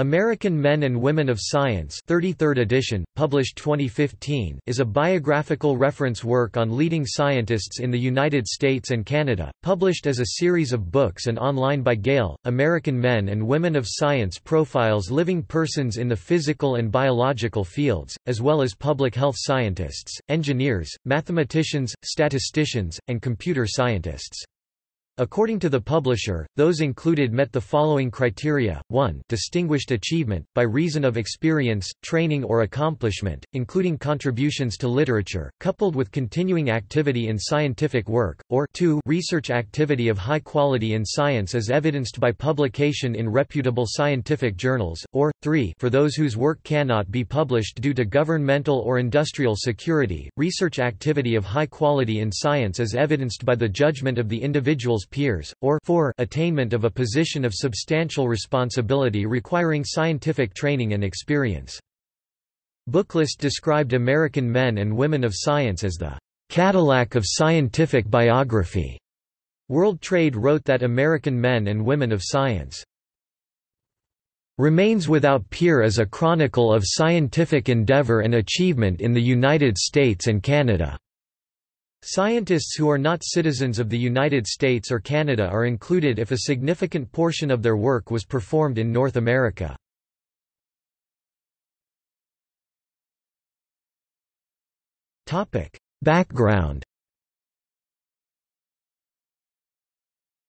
American Men and Women of Science 33rd edition, published 2015, is a biographical reference work on leading scientists in the United States and Canada, published as a series of books and online by Gale. American Men and Women of Science profiles living persons in the physical and biological fields, as well as public health scientists, engineers, mathematicians, statisticians, and computer scientists. According to the publisher, those included met the following criteria, 1 distinguished achievement, by reason of experience, training or accomplishment, including contributions to literature, coupled with continuing activity in scientific work, or 2 research activity of high quality in science as evidenced by publication in reputable scientific journals, or 3 for those whose work cannot be published due to governmental or industrial security, research activity of high quality in science as evidenced by the judgment of the individual's peers, or 4 attainment of a position of substantial responsibility requiring scientific training and experience. Booklist described American men and women of science as the Cadillac of scientific biography. World Trade wrote that American men and women of science remains without peer as a chronicle of scientific endeavor and achievement in the United States and Canada. Scientists who are not citizens of the United States or Canada are included if a significant portion of their work was performed in North America. Background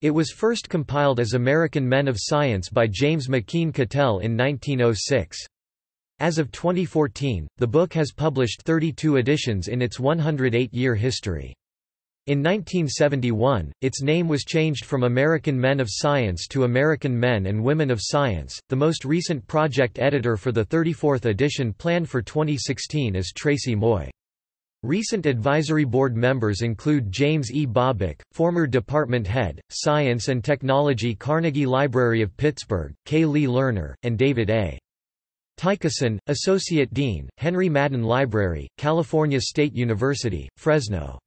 It was first compiled as American Men of Science by James McKeen Cattell in 1906. As of 2014, the book has published 32 editions in its 108-year history. In 1971, its name was changed from American Men of Science to American Men and Women of Science. The most recent project editor for the 34th edition planned for 2016 is Tracy Moy. Recent advisory board members include James E. Bobick, former department head, Science and Technology Carnegie Library of Pittsburgh, K. Lee Lerner, and David A. Tyckoson, Associate Dean, Henry Madden Library, California State University, Fresno.